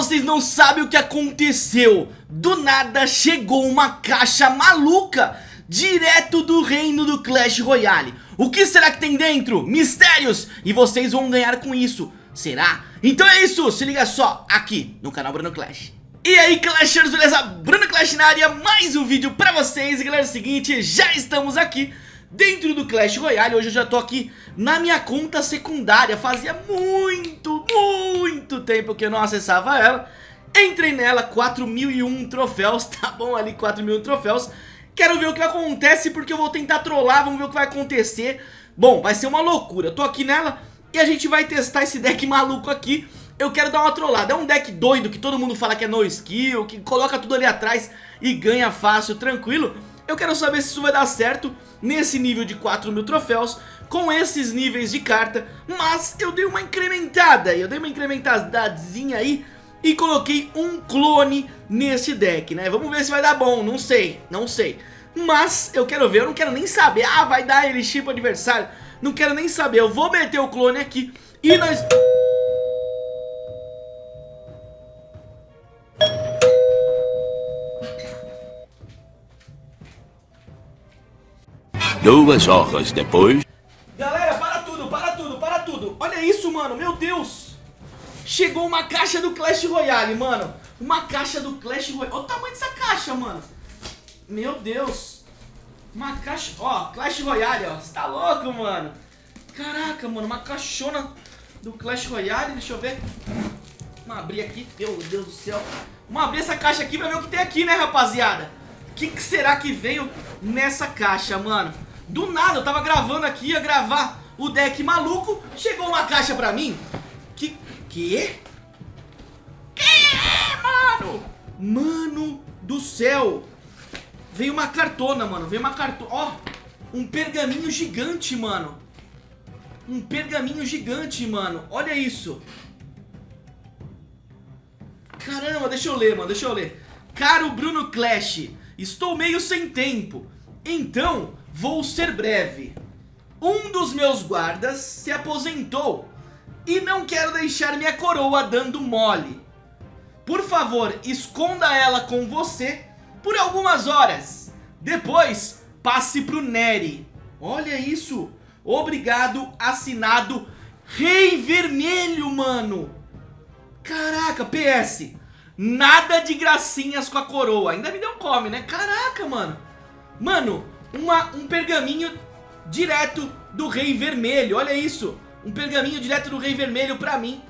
vocês não sabem o que aconteceu Do nada chegou uma caixa maluca Direto do reino do Clash Royale O que será que tem dentro? Mistérios E vocês vão ganhar com isso Será? Então é isso, se liga só aqui no canal Bruno Clash e aí Clashers, beleza? Bruno Clash na área, mais um vídeo pra vocês E galera, é o seguinte, já estamos aqui dentro do Clash Royale Hoje eu já tô aqui na minha conta secundária. Fazia muito, muito tempo que eu não acessava ela. Entrei nela, 4001 troféus, tá bom ali 4001 troféus. Quero ver o que acontece porque eu vou tentar trollar, vamos ver o que vai acontecer. Bom, vai ser uma loucura, tô aqui nela e a gente vai testar esse deck maluco aqui. Eu quero dar uma trollada, é um deck doido que todo mundo fala que é no skill Que coloca tudo ali atrás e ganha fácil, tranquilo Eu quero saber se isso vai dar certo nesse nível de 4 mil troféus Com esses níveis de carta Mas eu dei uma incrementada, eu dei uma incrementadazinha aí E coloquei um clone nesse deck, né? Vamos ver se vai dar bom, não sei, não sei. Mas eu quero ver, eu não quero nem saber. Ah, vai dar ele chip adversário. Não quero nem saber, eu vou meter o clone aqui e nós... Duas horas depois... Galera, para tudo, para tudo, para tudo. Olha isso, mano, meu Deus. Chegou uma caixa do Clash Royale, mano. Uma caixa do Clash Royale. Olha o tamanho dessa caixa, mano. Meu Deus. Uma caixa... Ó, Clash Royale, ó. Você tá louco, mano? Caraca, mano. Uma caixona do Clash Royale. Deixa eu ver. Vamos abrir aqui. Meu Deus do céu. Vamos abrir essa caixa aqui pra ver o que tem aqui, né, rapaziada? O que, que será que veio nessa caixa, mano? Do nada, eu tava gravando aqui, ia gravar o deck maluco. Chegou uma caixa pra mim. Que... Que? Que, mano? Mano do céu. Veio uma cartona, mano. Veio uma cartona. Ó, um pergaminho gigante, mano. Um pergaminho gigante, mano. Olha isso. Caramba, deixa eu ler, mano. Deixa eu ler. Caro Bruno Clash, estou meio sem tempo. Então, vou ser breve. Um dos meus guardas se aposentou e não quero deixar minha coroa dando mole. Por favor, esconda ela com você por algumas horas. Depois, passe pro Neri. Olha isso. Obrigado, assinado Rei Vermelho, mano. Caraca, PS. Nada de gracinhas com a coroa. Ainda me deu um come, né? Caraca, mano. Mano, uma, um pergaminho direto do Rei Vermelho. Olha isso. Um pergaminho direto do Rei Vermelho pra mim.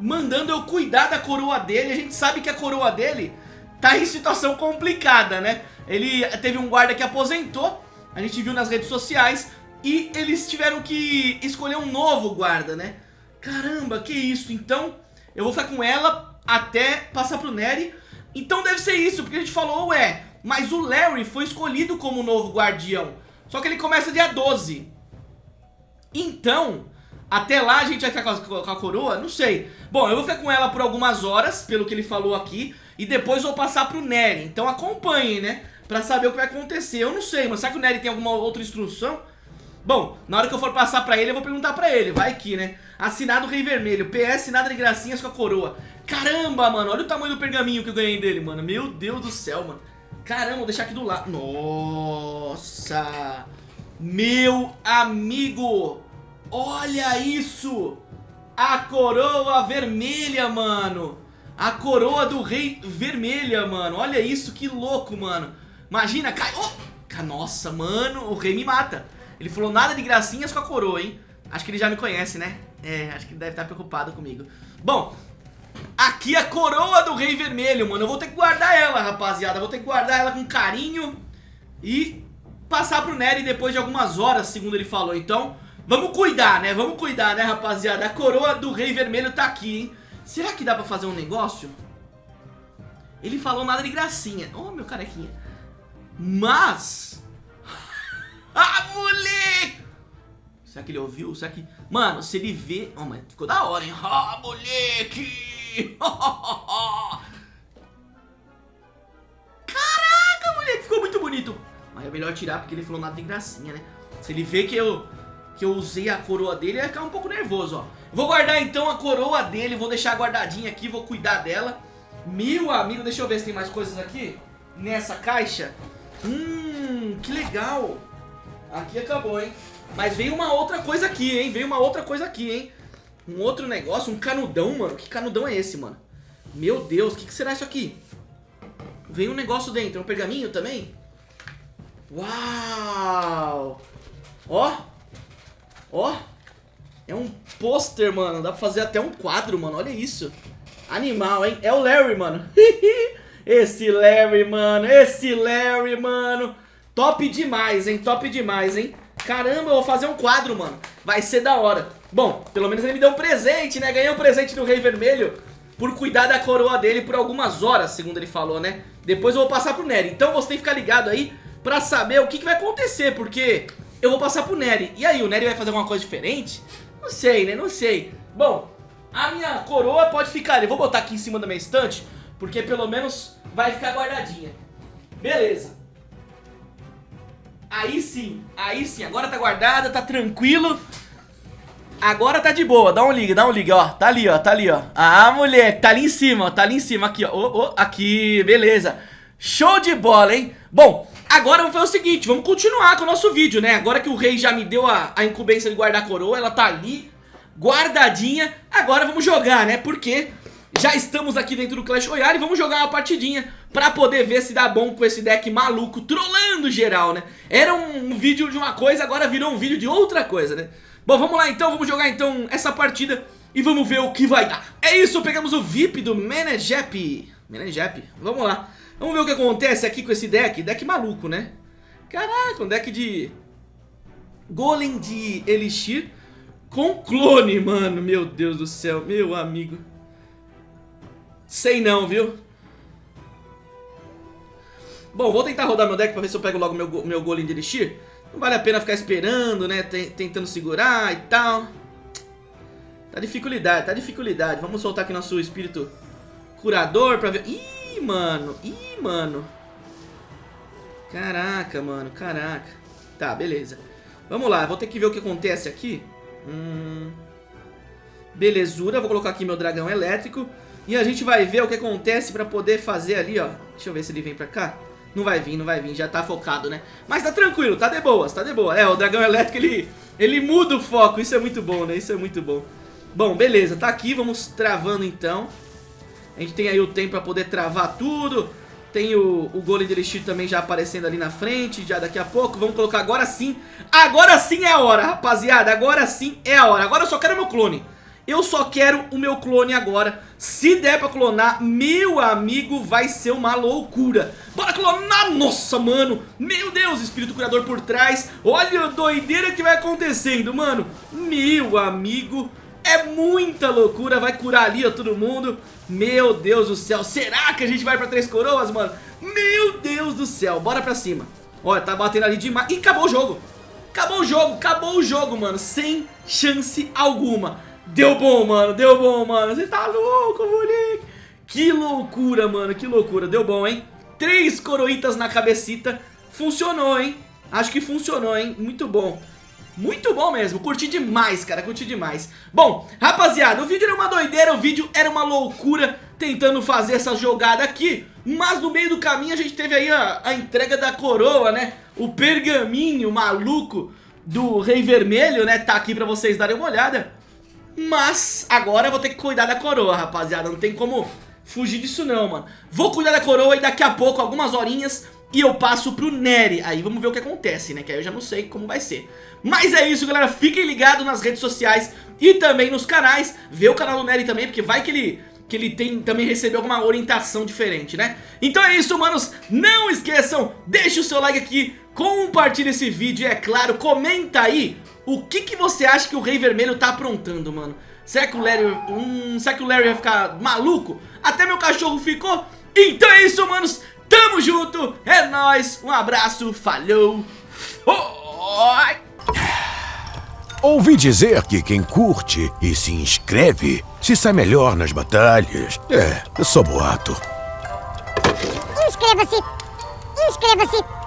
Mandando eu cuidar da coroa dele. A gente sabe que a coroa dele tá em situação complicada, né? Ele teve um guarda que aposentou, a gente viu nas redes sociais, e eles tiveram que escolher um novo guarda, né? Caramba, que isso? Então, eu vou ficar com ela até passar pro Nery. Então deve ser isso, porque a gente falou, ué, mas o Larry foi escolhido como novo guardião. Só que ele começa dia 12. Então, até lá a gente vai ficar com a, com a coroa? Não sei. Bom, eu vou ficar com ela por algumas horas, pelo que ele falou aqui. E depois vou passar pro Nery. Então acompanhem, né? Pra saber o que vai acontecer. Eu não sei, mas será que o Nery tem alguma outra instrução? Bom, na hora que eu for passar pra ele, eu vou perguntar pra ele. Vai aqui, né? Assinado Rei Vermelho. PS, nada de gracinhas com a coroa. Caramba, mano. Olha o tamanho do pergaminho que eu ganhei dele, mano. Meu Deus do céu, mano. Caramba, vou deixar aqui do lado. Nossa. Meu amigo. Olha isso. A coroa vermelha, mano. A coroa do rei vermelha, mano. Olha isso, que louco, mano. Imagina, cai... Oh! Nossa, mano, o rei me mata. Ele falou nada de gracinhas com a coroa, hein? Acho que ele já me conhece, né? É, acho que ele deve estar preocupado comigo. Bom, aqui a coroa do rei vermelho, mano. Eu vou ter que guardar ela, rapaziada. vou ter que guardar ela com carinho e passar pro Nery depois de algumas horas, segundo ele falou. Então, vamos cuidar, né? Vamos cuidar, né, rapaziada? A coroa do rei vermelho tá aqui, hein? Será que dá pra fazer um negócio? Ele falou nada de gracinha. Oh, meu carequinha. Mas... ah, moleque! Será que ele ouviu? Será que... Mano, se ele vê... Oh, mas ficou da hora, hein? Ah, moleque! Caraca, moleque! Ficou muito bonito. Mas é melhor tirar porque ele falou nada de gracinha, né? Se ele vê que eu que eu usei a coroa dele, ele vai ficar um pouco nervoso, ó. Vou guardar então a coroa dele, vou deixar guardadinha aqui, vou cuidar dela. Meu amigo, deixa eu ver se tem mais coisas aqui. Nessa caixa. Hum, que legal. Aqui acabou, hein? Mas veio uma outra coisa aqui, hein? Veio uma outra coisa aqui, hein? Um outro negócio, um canudão, mano. Que canudão é esse, mano? Meu Deus, o que, que será isso aqui? Veio um negócio dentro, um pergaminho também? Uau! Ó! Ó! É um pôster, mano. Dá pra fazer até um quadro, mano. Olha isso. Animal, hein? É o Larry, mano. esse Larry, mano. Esse Larry, mano. Top demais, hein? Top demais, hein? Caramba, eu vou fazer um quadro, mano. Vai ser da hora. Bom, pelo menos ele me deu um presente, né? Ganhei um presente do Rei Vermelho por cuidar da coroa dele por algumas horas, segundo ele falou, né? Depois eu vou passar pro Nery. Então você tem que ficar ligado aí pra saber o que, que vai acontecer, porque eu vou passar pro Nery. E aí, o Nery vai fazer alguma coisa diferente? Não sei, né? Não sei. Bom, a minha coroa pode ficar Eu vou botar aqui em cima da minha estante, porque pelo menos vai ficar guardadinha. Beleza. Aí sim, aí sim. Agora tá guardada, tá tranquilo. Agora tá de boa, dá um liga, dá um liga, ó. Tá ali, ó, tá ali, ó. Ah, moleque, tá ali em cima, ó, tá ali em cima Aqui, ó, oh, oh, aqui, beleza. Show de bola, hein? Bom, agora vamos fazer o seguinte Vamos continuar com o nosso vídeo, né? Agora que o rei já me deu a, a incumbência de guardar a coroa Ela tá ali, guardadinha. Agora vamos jogar, né? Porque já estamos aqui dentro do Clash Royale vamos jogar uma partidinha pra poder ver se dá bom com esse deck maluco, trollando geral, né? Era um, um vídeo de uma coisa, agora virou um vídeo de outra coisa, né? Bom, vamos lá então, vamos jogar então essa partida e vamos ver o que vai dar. É isso, pegamos o VIP do Menejep. Menejep, vamos lá. Vamos ver o que acontece aqui com esse deck. Deck maluco, né? Caraca, um deck de Golem de Elixir com clone, mano. Meu Deus do céu, meu amigo. Sei não, viu? Bom, vou tentar rodar meu deck pra ver se eu pego logo meu, meu Golem de Elixir. Não vale a pena ficar esperando, né? Tentando segurar e tal. Tá dificuldade, tá dificuldade. Vamos soltar aqui nosso espírito curador pra ver... Ih, mano. Ih, mano. Caraca, mano. Caraca. Tá, beleza. Vamos lá, vou ter que ver o que acontece aqui. Hum... Belezura, vou colocar aqui meu dragão elétrico. E a gente vai ver o que acontece pra poder fazer ali, ó. Deixa eu ver se ele vem pra cá. Não vai vir, não vai vir, já tá focado, né? Mas tá tranquilo, tá de boas, tá de boa. É, o dragão elétrico, ele, ele muda o foco, isso é muito bom, né? Isso é muito bom. Bom, beleza, tá aqui, vamos travando então. A gente tem aí o tempo pra poder travar tudo. Tem o, o Golem de Elixir também já aparecendo ali na frente, já daqui a pouco. Vamos colocar agora sim. Agora sim é a hora, rapaziada. Agora sim é a hora. Agora eu só quero meu clone. Eu só quero o meu clone agora. Se der pra clonar, meu amigo, vai ser uma loucura. Bora clonar! Nossa, mano. Meu Deus, espírito curador por trás. Olha a doideira que vai acontecendo, mano. Meu amigo, é muita loucura. Vai curar ali, ó, todo mundo. Meu Deus do céu. Será que a gente vai pra Três Coroas, mano? Meu Deus do céu. Bora pra cima. Olha, tá batendo ali demais. Ih, acabou o jogo. Acabou o jogo, acabou o jogo, mano. Sem chance alguma. Deu bom, mano, deu bom, mano. Você tá louco, moleque. Que loucura, mano, que loucura. Deu bom, hein? Três coroitas na cabecita. Funcionou, hein? Acho que funcionou, hein? Muito bom. Muito bom mesmo, curti demais, cara, curti demais Bom, rapaziada, o vídeo era uma doideira, o vídeo era uma loucura Tentando fazer essa jogada aqui Mas no meio do caminho a gente teve aí a, a entrega da coroa, né O pergaminho maluco do Rei Vermelho, né Tá aqui pra vocês darem uma olhada mas agora eu vou ter que cuidar da coroa, rapaziada. Não tem como fugir disso não, mano. Vou cuidar da coroa e daqui a pouco, algumas horinhas, e eu passo pro Nery. Aí vamos ver o que acontece, né? Que aí eu já não sei como vai ser. Mas é isso, galera. Fiquem ligados nas redes sociais e também nos canais. Vê o canal do Nery também, porque vai que ele que ele tem também recebeu alguma orientação diferente, né? Então é isso, manos. Não esqueçam, deixe o seu like aqui, compartilhe esse vídeo é claro, comenta aí o que, que você acha que o Rei Vermelho tá aprontando, mano? Será que o Larry... Hum, será que o Larry vai ficar maluco? Até meu cachorro ficou? Então é isso, manos. Tamo junto. É nóis. Um abraço. Falou. Oi. Ouvi dizer que quem curte e se inscreve se sai melhor nas batalhas. É, eu sou boato. Inscreva-se! Inscreva-se!